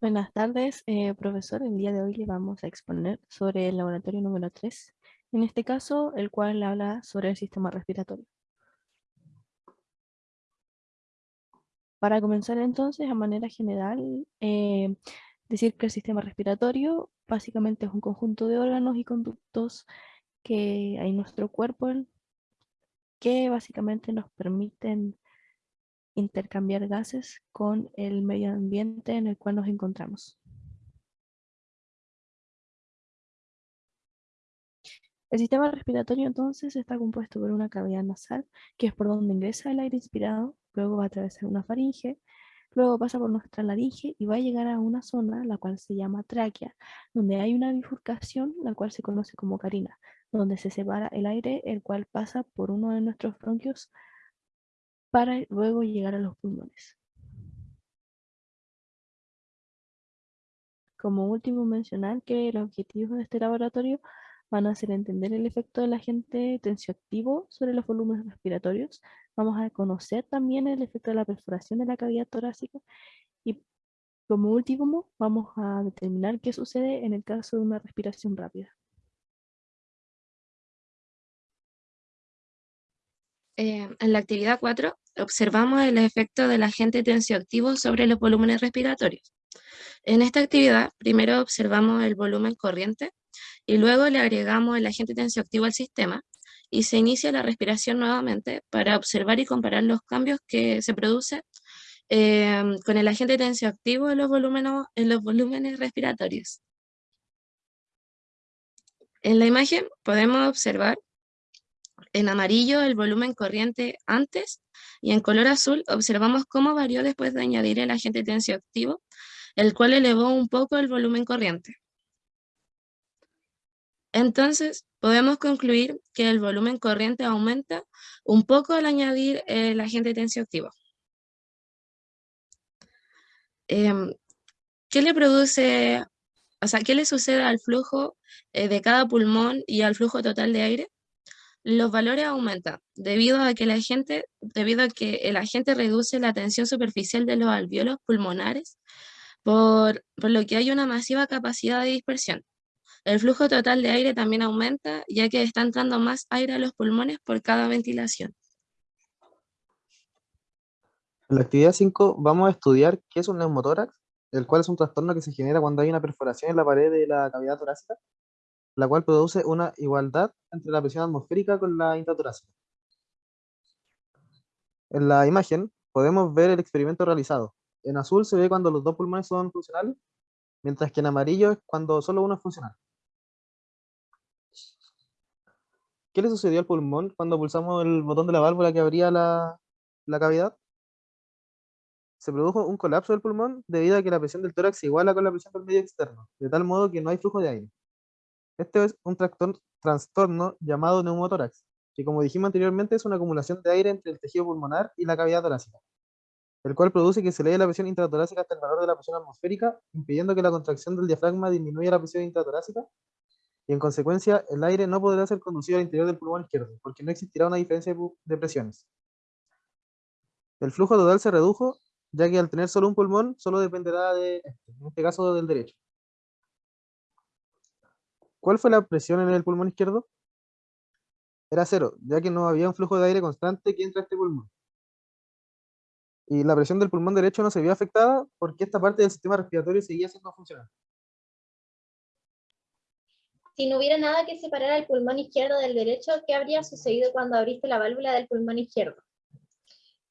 Buenas tardes, eh, profesor. El día de hoy le vamos a exponer sobre el laboratorio número 3, en este caso, el cual habla sobre el sistema respiratorio. Para comenzar entonces, a manera general, eh, decir que el sistema respiratorio básicamente es un conjunto de órganos y conductos que hay en nuestro cuerpo que básicamente nos permiten intercambiar gases con el medio ambiente en el cual nos encontramos. El sistema respiratorio entonces está compuesto por una cavidad nasal, que es por donde ingresa el aire inspirado, luego va a atravesar una faringe, luego pasa por nuestra laringe y va a llegar a una zona, la cual se llama tráquea, donde hay una bifurcación, la cual se conoce como carina, donde se separa el aire, el cual pasa por uno de nuestros bronquios para luego llegar a los pulmones. Como último mencionar que los objetivos de este laboratorio van a ser entender el efecto del agente tensioactivo sobre los volúmenes respiratorios. Vamos a conocer también el efecto de la perforación de la cavidad torácica y como último vamos a determinar qué sucede en el caso de una respiración rápida. Eh, en la actividad 4 observamos el efecto del agente tensioactivo sobre los volúmenes respiratorios. En esta actividad, primero observamos el volumen corriente y luego le agregamos el agente tensioactivo al sistema y se inicia la respiración nuevamente para observar y comparar los cambios que se producen eh, con el agente tensioactivo en los, volúmenes, en los volúmenes respiratorios. En la imagen podemos observar en amarillo el volumen corriente antes y en color azul observamos cómo varió después de añadir el agente tensioactivo, el cual elevó un poco el volumen corriente. Entonces, podemos concluir que el volumen corriente aumenta un poco al añadir el agente tensioactivo. Em, ¿Qué le produce, o sea, qué le sucede al flujo eh, de cada pulmón y al flujo total de aire? Los valores aumentan debido a que la gente, debido a que el agente reduce la tensión superficial de los alveolos pulmonares, por, por lo que hay una masiva capacidad de dispersión. El flujo total de aire también aumenta, ya que está entrando más aire a los pulmones por cada ventilación. En la actividad 5 vamos a estudiar qué es un neumotórax, el cual es un trastorno que se genera cuando hay una perforación en la pared de la cavidad torácica la cual produce una igualdad entre la presión atmosférica con la intratorácica. En la imagen podemos ver el experimento realizado. En azul se ve cuando los dos pulmones son funcionales, mientras que en amarillo es cuando solo uno es funcional. ¿Qué le sucedió al pulmón cuando pulsamos el botón de la válvula que abría la, la cavidad? Se produjo un colapso del pulmón debido a que la presión del tórax se iguala con la presión del medio externo, de tal modo que no hay flujo de aire. Este es un trastorno llamado neumotórax, que como dijimos anteriormente es una acumulación de aire entre el tejido pulmonar y la cavidad torácica, el cual produce que se eleve la presión intratorácica hasta el valor de la presión atmosférica, impidiendo que la contracción del diafragma disminuya la presión intratorácica, y en consecuencia el aire no podrá ser conducido al interior del pulmón izquierdo, porque no existirá una diferencia de presiones. El flujo total se redujo, ya que al tener solo un pulmón, solo dependerá de este, en este caso del derecho. ¿Cuál fue la presión en el pulmón izquierdo? Era cero, ya que no había un flujo de aire constante que entra a este pulmón. Y la presión del pulmón derecho no se vio afectada porque esta parte del sistema respiratorio seguía siendo funcional. Si no hubiera nada que separara el pulmón izquierdo del derecho, ¿qué habría sucedido cuando abriste la válvula del pulmón izquierdo?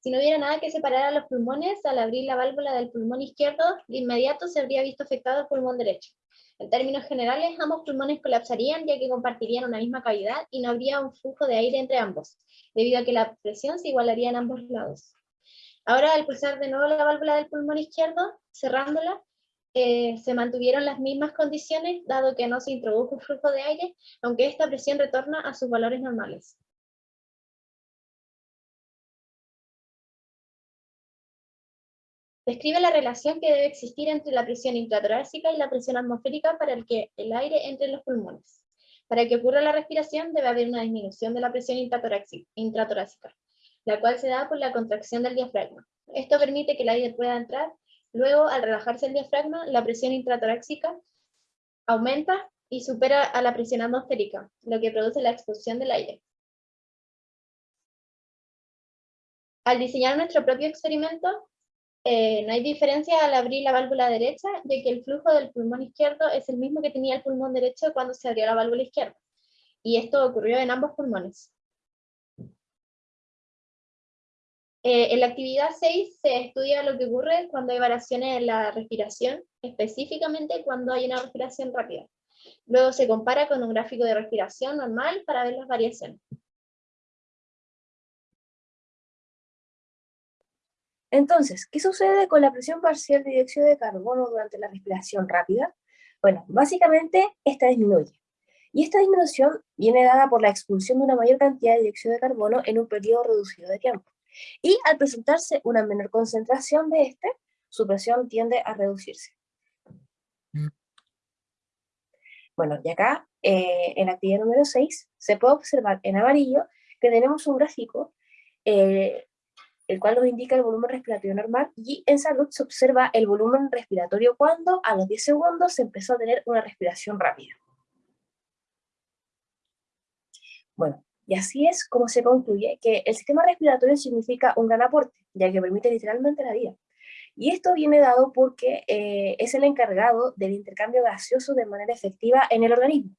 Si no hubiera nada que separara los pulmones, al abrir la válvula del pulmón izquierdo, de inmediato se habría visto afectado el pulmón derecho. En términos generales, ambos pulmones colapsarían ya que compartirían una misma cavidad y no habría un flujo de aire entre ambos, debido a que la presión se igualaría en ambos lados. Ahora, al pulsar de nuevo la válvula del pulmón izquierdo, cerrándola, eh, se mantuvieron las mismas condiciones, dado que no se introdujo un flujo de aire, aunque esta presión retorna a sus valores normales. Describe la relación que debe existir entre la presión intratorácica y la presión atmosférica para que el aire entre en los pulmones. Para que ocurra la respiración debe haber una disminución de la presión intratorácica, la cual se da por la contracción del diafragma. Esto permite que el aire pueda entrar Luego, al relajarse el diafragma, la presión intratorácica aumenta y supera a la presión atmosférica, lo que produce la expulsión del aire. Al diseñar nuestro propio experimento, eh, no hay diferencia al abrir la válvula derecha, ya que el flujo del pulmón izquierdo es el mismo que tenía el pulmón derecho cuando se abrió la válvula izquierda. Y esto ocurrió en ambos pulmones. Eh, en la actividad 6 se estudia lo que ocurre cuando hay variaciones en la respiración, específicamente cuando hay una respiración rápida. Luego se compara con un gráfico de respiración normal para ver las variaciones. Entonces, ¿qué sucede con la presión parcial de dióxido de carbono durante la respiración rápida? Bueno, básicamente esta disminuye. Y esta disminución viene dada por la expulsión de una mayor cantidad de dióxido de carbono en un periodo reducido de tiempo. Y al presentarse una menor concentración de este, su presión tiende a reducirse. Bueno, y acá, eh, en la actividad número 6, se puede observar en amarillo que tenemos un gráfico, eh, el cual nos indica el volumen respiratorio normal, y en salud se observa el volumen respiratorio cuando a los 10 segundos se empezó a tener una respiración rápida. Bueno, y así es como se concluye que el sistema respiratorio significa un gran aporte, ya que permite literalmente la vida. Y esto viene dado porque eh, es el encargado del intercambio gaseoso de manera efectiva en el organismo.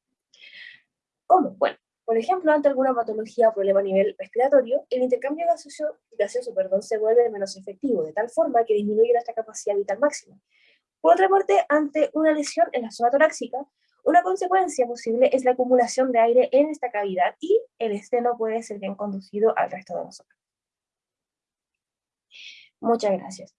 ¿Cómo? Bueno, por ejemplo, ante alguna patología o problema a nivel respiratorio, el intercambio gaseoso, perdón, se vuelve menos efectivo, de tal forma que disminuye nuestra capacidad vital máxima. Por otra parte, ante una lesión en la zona torácica, una consecuencia posible es la acumulación de aire en esta cavidad y el este no puede ser bien conducido al resto de nosotros. Muchas gracias.